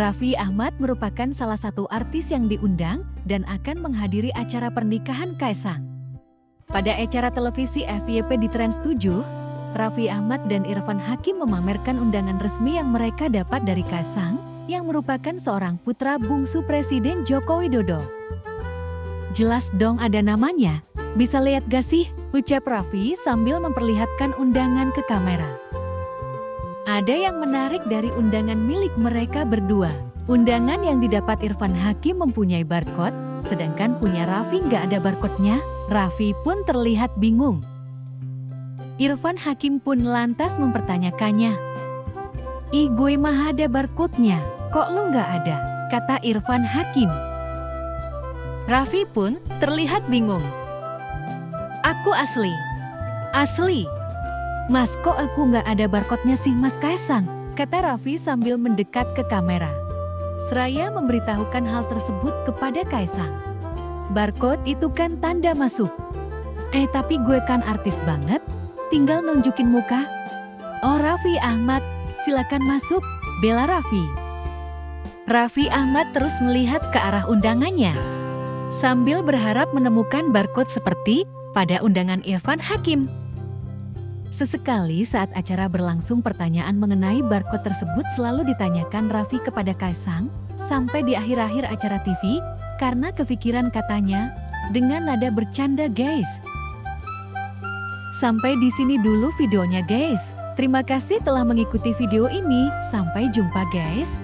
Raffi Ahmad merupakan salah satu artis yang diundang dan akan menghadiri acara pernikahan Kaisang. Pada acara televisi FYP di Trans 7, Raffi Ahmad dan Irfan Hakim memamerkan undangan resmi yang mereka dapat dari Kaisang, yang merupakan seorang putra bungsu Presiden Joko Widodo. Jelas dong ada namanya, bisa lihat gak sih? Ucap Raffi sambil memperlihatkan undangan ke kamera. Ada yang menarik dari undangan milik mereka berdua. Undangan yang didapat Irfan Hakim mempunyai barcode, sedangkan punya Raffi nggak ada barcode-nya. Raffi pun terlihat bingung. Irfan Hakim pun lantas mempertanyakannya. Ih gue mah ada barcode-nya, kok lu nggak ada? Kata Irfan Hakim. Raffi pun terlihat bingung. Aku asli. Asli. Mas kok aku nggak ada barcode-nya sih Mas Kaisang? Kata Raffi sambil mendekat ke kamera. Seraya memberitahukan hal tersebut kepada Kaisang. Barcode itu kan tanda masuk. Eh tapi gue kan artis banget, tinggal nunjukin muka. Oh Raffi Ahmad, silakan masuk, bela Raffi. Raffi Ahmad terus melihat ke arah undangannya. Sambil berharap menemukan barcode seperti pada undangan Irfan Hakim. Sesekali saat acara berlangsung pertanyaan mengenai barcode tersebut selalu ditanyakan Raffi kepada Kaisang, sampai di akhir-akhir acara TV, karena kepikiran katanya, dengan nada bercanda guys. Sampai di sini dulu videonya guys. Terima kasih telah mengikuti video ini, sampai jumpa guys.